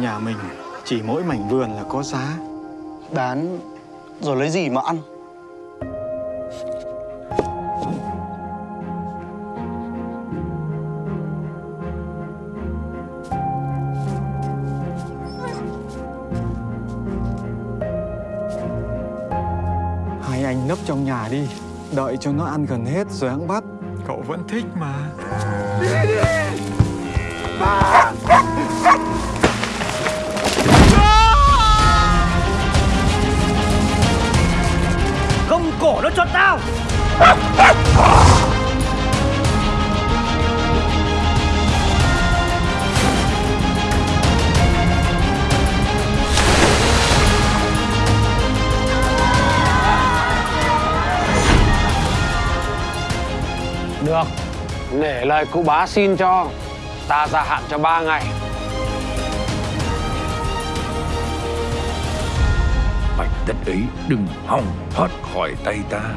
Nhà mình chỉ mỗi mảnh vườn là có giá. Bán rồi lấy gì mà ăn? Hai anh nấp trong nhà đi Đợi cho nó ăn gần hết rồi hãng bắt. Cậu vẫn thích mà Gông cổ nó cho tao. Được, nể lời cụ bá xin cho. Ta gia hạn cho ba ngày. Mảnh đất ấy đừng hòng thoát khỏi tay ta.